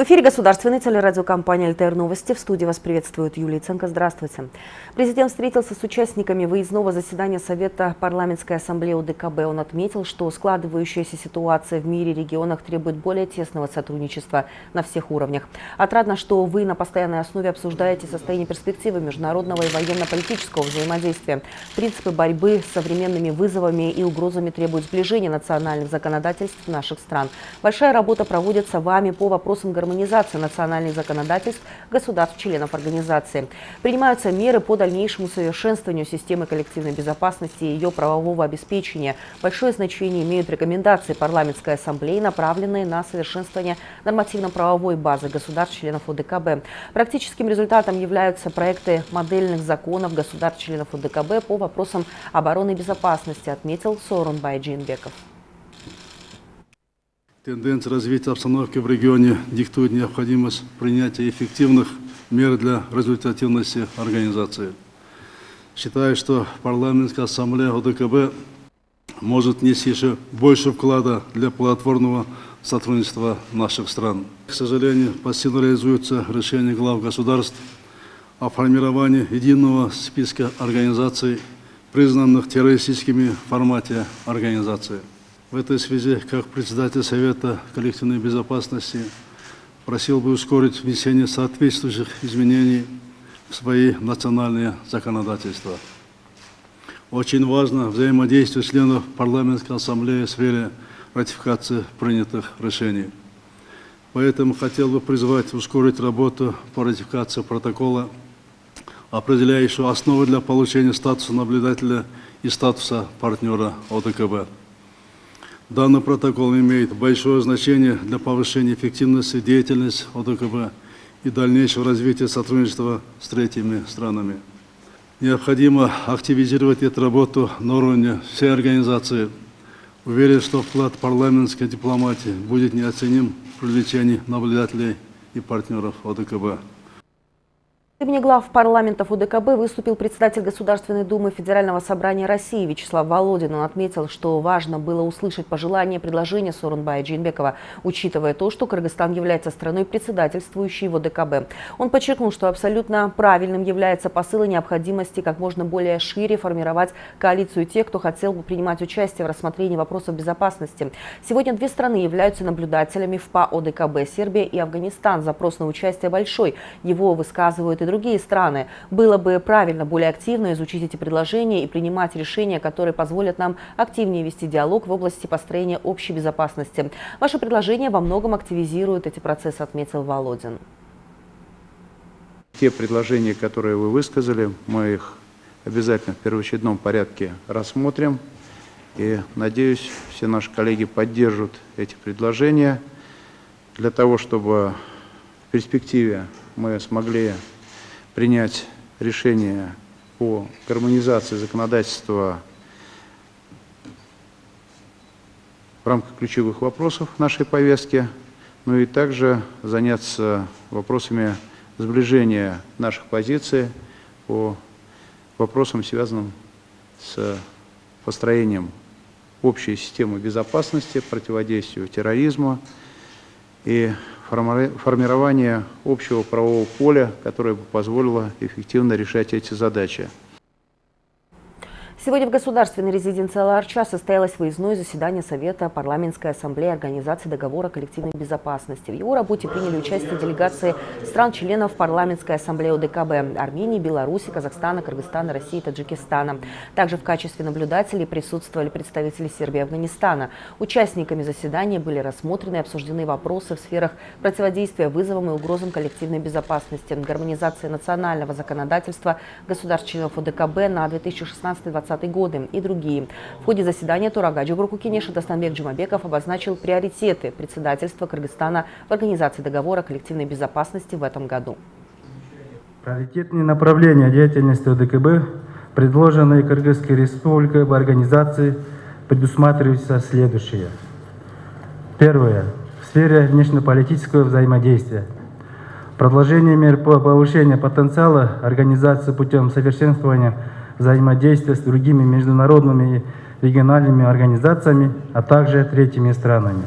В эфире государственной телерадиокомпании «ЛТР Новости». В студии вас приветствует Юлия Ценко. Здравствуйте. Президент встретился с участниками выездного заседания Совета парламентской ассамблеи УДКБ. Он отметил, что складывающаяся ситуация в мире и регионах требует более тесного сотрудничества на всех уровнях. Отрадно, что вы на постоянной основе обсуждаете состояние перспективы международного и военно-политического взаимодействия. Принципы борьбы с современными вызовами и угрозами требуют сближения национальных законодательств наших стран. Большая работа проводится вами по вопросам гармонии гармонизации национальных законодательств государств-членов организации. Принимаются меры по дальнейшему совершенствованию системы коллективной безопасности и ее правового обеспечения. Большое значение имеют рекомендации парламентской ассамблеи, направленные на совершенствование нормативно-правовой базы государств-членов ОДКБ. Практическим результатом являются проекты модельных законов государств-членов ОДКБ по вопросам обороны и безопасности, отметил Сорун Байджинбеков. Тенденция развития обстановки в регионе диктует необходимость принятия эффективных мер для результативности организации. Считаю, что парламентская ассамблея ОДКБ может нести еще больше вклада для плодотворного сотрудничества наших стран. К сожалению, пассивно реализуются решения глав государств о формировании единого списка организаций, признанных террористическими в формате организации. В этой связи, как председатель Совета коллективной безопасности, просил бы ускорить внесение соответствующих изменений в свои национальные законодательства. Очень важно взаимодействие членов парламентской ассамблеи в сфере ратификации принятых решений. Поэтому хотел бы призвать ускорить работу по ратификации протокола, определяющего основы для получения статуса наблюдателя и статуса партнера ОДКБ. Данный протокол имеет большое значение для повышения эффективности деятельности ОДКБ и дальнейшего развития сотрудничества с третьими странами. Необходимо активизировать эту работу на уровне всей организации. Уверен, что вклад парламентской дипломатии будет неоценим в привлечении наблюдателей и партнеров ОДКБ. Имени глав парламентов УДКБ выступил председатель Государственной Думы Федерального собрания России Вячеслав Володин. Он отметил, что важно было услышать пожелания и предложения Сорунбая Джинбекова, учитывая то, что Кыргызстан является страной председательствующей в УДКБ. Он подчеркнул, что абсолютно правильным является посыл необходимости как можно более шире формировать коалицию тех, кто хотел бы принимать участие в рассмотрении вопросов безопасности. Сегодня две страны являются наблюдателями в ПА ОДКБ – Сербия и Афганистан. Запрос на участие большой. Его высказывают и другие страны. Было бы правильно более активно изучить эти предложения и принимать решения, которые позволят нам активнее вести диалог в области построения общей безопасности. Ваши предложения во многом активизируют эти процессы, отметил Володин. Те предложения, которые вы высказали, мы их обязательно в первоочередном порядке рассмотрим. И, надеюсь, все наши коллеги поддержат эти предложения для того, чтобы в перспективе мы смогли принять решение по гармонизации законодательства в рамках ключевых вопросов нашей повестки, ну и также заняться вопросами сближения наших позиций по вопросам, связанным с построением общей системы безопасности, противодействию терроризму и формирование общего правового поля, которое бы позволило эффективно решать эти задачи. Сегодня в государственной резиденции Аларча состоялось выездное заседание Совета парламентской ассамблеи Организации договора коллективной безопасности. В его работе приняли участие делегации стран-членов парламентской ассамблеи ОДКБ Армении, Беларуси, Казахстана, Кыргызстана, России и Таджикистана. Также в качестве наблюдателей присутствовали представители Сербии и Афганистана. Участниками заседания были рассмотрены и обсуждены вопросы в сферах противодействия вызовам и угрозам коллективной безопасности, гармонизации национального законодательства государств-членов ОДКБ на 2016 2020 2020 годы и другие. В ходе заседания Турагаджи Джугурку Кенеша Дастанбек Джумабеков обозначил приоритеты председательства Кыргызстана в Организации договора коллективной безопасности в этом году. Приоритетные направления деятельности ОДКБ, предложенные Кыргызской республикой в организации, предусматриваются следующие. Первое. В сфере внешнеполитического взаимодействия. Продолжение мер по повышению потенциала организации путем совершенствования взаимодействия с другими международными и региональными организациями, а также третьими странами.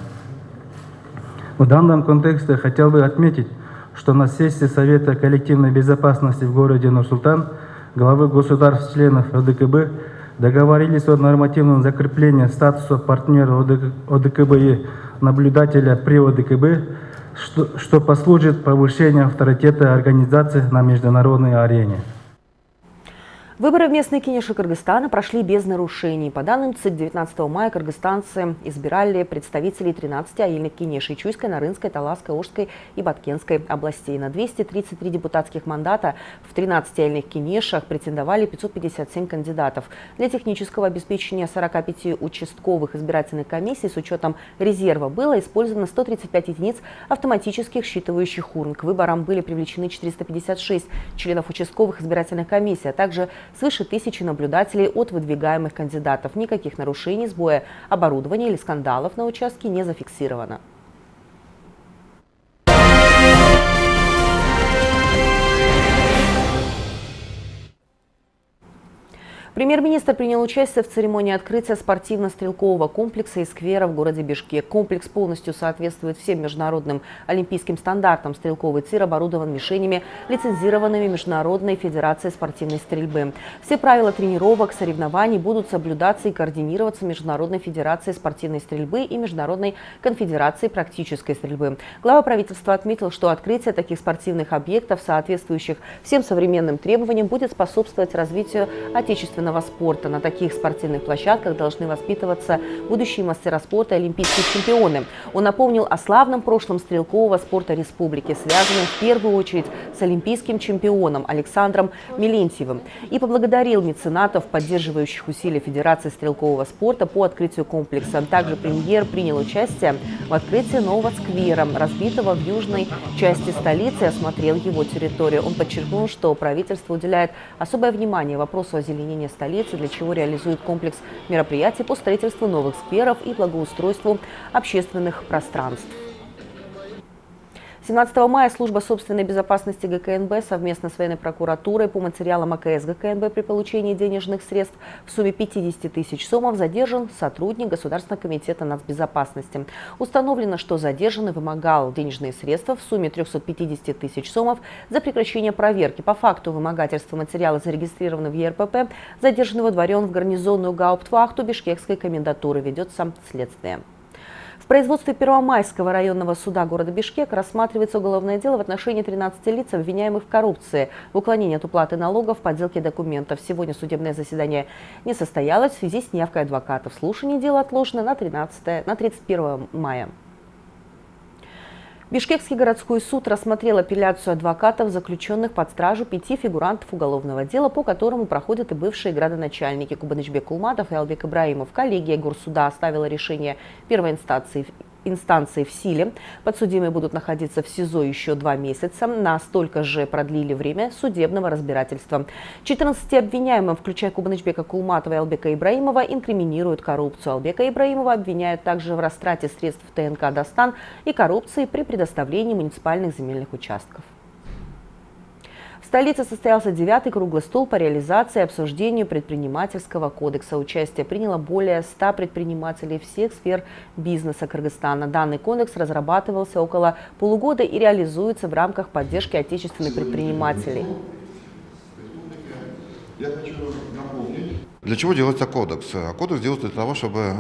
В данном контексте хотел бы отметить, что на сессии Совета коллективной безопасности в городе Нур-Султан главы государств-членов ОДКБ договорились о нормативном закреплении статуса партнера ОДКБ и наблюдателя при ОДКБ, что, что послужит повышению авторитета организации на международной арене. Выборы в местные кинеши Кыргызстана прошли без нарушений. По данным ЦИК, 19 мая кыргызстанцы избирали представителей 13 аильных кинешей Чуйской, Нарынской, Таласской, Ожской и Баткенской областей. На 233 депутатских мандата в 13 аильных кинешах претендовали 557 кандидатов. Для технического обеспечения 45 участковых избирательных комиссий с учетом резерва было использовано 135 единиц автоматических считывающих урн. К выборам были привлечены 456 членов участковых избирательных комиссий, а также свыше тысячи наблюдателей от выдвигаемых кандидатов. Никаких нарушений, сбоя оборудования или скандалов на участке не зафиксировано. Премьер-министр принял участие в церемонии открытия спортивно-стрелкового комплекса и сквера в городе Бишкек. Комплекс полностью соответствует всем международным олимпийским стандартам. Стрелковый тир оборудован мишенями, лицензированными Международной Федерацией спортивной стрельбы. Все правила тренировок, соревнований будут соблюдаться и координироваться Международной Федерацией спортивной стрельбы и Международной Конфедерацией практической стрельбы. Глава правительства отметил, что открытие таких спортивных объектов, соответствующих всем современным требованиям, будет способствовать развитию отечественного отечественного спорта. На таких спортивных площадках должны воспитываться будущие мастера спорта и олимпийские чемпионы. Он напомнил о славном прошлом стрелкового спорта республики, связанном в первую очередь с олимпийским чемпионом Александром Милентьевым, и поблагодарил меценатов, поддерживающих усилия Федерации стрелкового спорта по открытию комплекса. Также премьер принял участие в открытии нового сквера, разбитого в южной части столицы, осмотрел его территорию. Он подчеркнул, что правительство уделяет особое внимание вопросу озеленения столицы, для чего реализует комплекс мероприятий по строительству новых скверов и благоустройству общественных пространств. 17 мая служба собственной безопасности ГКНБ совместно с военной прокуратурой по материалам АКС ГКНБ при получении денежных средств в сумме 50 тысяч сомов задержан сотрудник Государственного комитета нацбезопасности. Установлено, что задержанный вымогал денежные средства в сумме 350 тысяч сомов за прекращение проверки. По факту вымогательства материала зарегистрированы в ЕРПП. Задержанный водворен в гарнизонную гауптвахту Бишкекской комендатуры. Ведется следствие. В производстве Первомайского районного суда города Бишкек рассматривается уголовное дело в отношении 13 лиц, обвиняемых в коррупции, в уклонении от уплаты налогов, подделке документов. Сегодня судебное заседание не состоялось в связи с неявкой адвокатов. Слушание дела отложено на, 13, на 31 мая. Бишкекский городской суд рассмотрел апелляцию адвокатов, заключенных под стражу пяти фигурантов уголовного дела, по которому проходят и бывшие градоначальники Кубанычбек Кулматов и Албек Ибраимов. Коллегия горсуда оставила решение первой инстанции инстанции в силе. Подсудимые будут находиться в СИЗО еще два месяца. На столько же продлили время судебного разбирательства. 14 обвиняемым, включая Кубанычбека Кулматова и Албека Ибраимова, инкриминируют коррупцию. Албека Ибраимова обвиняют также в растрате средств ТНК «Достан» и коррупции при предоставлении муниципальных земельных участков столице состоялся девятый круглый стол по реализации и обсуждению предпринимательского кодекса. Участие приняло более 100 предпринимателей всех сфер бизнеса Кыргызстана. Данный кодекс разрабатывался около полугода и реализуется в рамках поддержки отечественных предпринимателей. Для чего делается кодекс? Кодекс делается для того, чтобы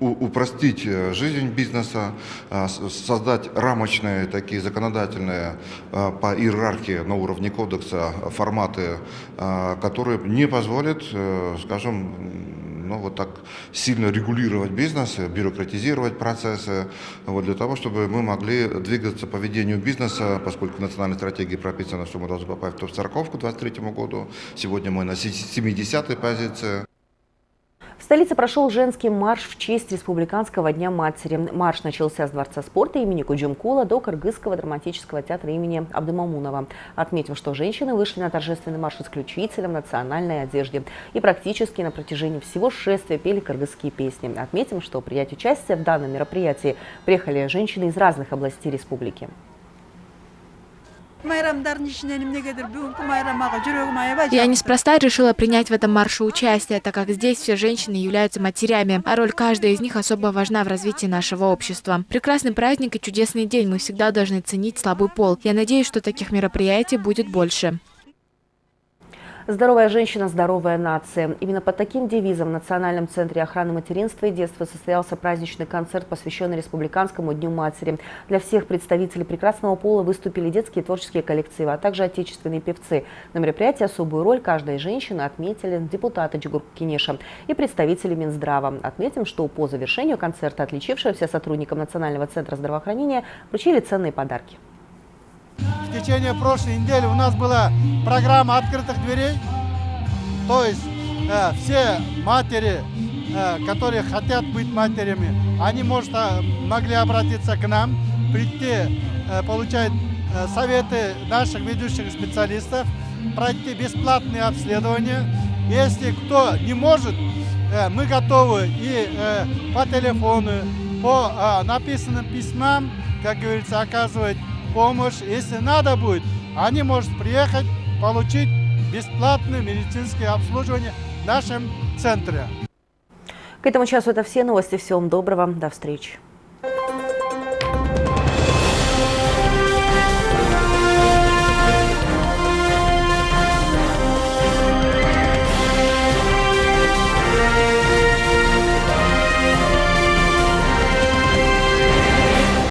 упростить э, жизнь бизнеса, э, создать рамочные такие законодательные э, по иерархии на уровне кодекса форматы, которые не позволят, скажем, ну, вот так сильно регулировать бизнес, бюрократизировать процессы, вот, для того, чтобы мы могли двигаться по ведению бизнеса, поскольку в национальной стратегии прописано, что мы должны попасть в топ-40 к 2023 году. Сегодня мы на 70-й позиции. Столице прошел женский марш в честь Республиканского дня матери. Марш начался с Дворца спорта имени Куджумкула до Кыргызского драматического театра имени Абдымамунова. Отметим, что женщины вышли на торжественный марш исключительно в национальной одежде и практически на протяжении всего шествия пели кыргызские песни. Отметим, что принять участие в данном мероприятии приехали женщины из разных областей республики. Я неспроста решила принять в этом марше участие, так как здесь все женщины являются матерями, а роль каждой из них особо важна в развитии нашего общества. Прекрасный праздник и чудесный день, мы всегда должны ценить слабый пол. Я надеюсь, что таких мероприятий будет больше. Здоровая женщина, здоровая нация. Именно под таким девизом в Национальном центре охраны материнства и детства состоялся праздничный концерт, посвященный Республиканскому дню матери. Для всех представителей прекрасного пола выступили детские творческие коллективы, а также отечественные певцы. На мероприятии особую роль каждой женщины отметили депутаты Джигур Кинеша и представители Минздрава. Отметим, что по завершению концерта отличившимся сотрудникам Национального центра здравоохранения вручили ценные подарки. В течение прошлой недели у нас была программа открытых дверей. То есть э, все матери, э, которые хотят быть матерями, они может, э, могли обратиться к нам, прийти, э, получать э, советы наших ведущих специалистов, пройти бесплатные обследования. Если кто не может, э, мы готовы и э, по телефону, по э, написанным письмам, как говорится, оказывать помощь. Если надо будет, они могут приехать, получить бесплатное медицинское обслуживание в нашем центре. К этому часу это все новости. Всего вам доброго. До встречи.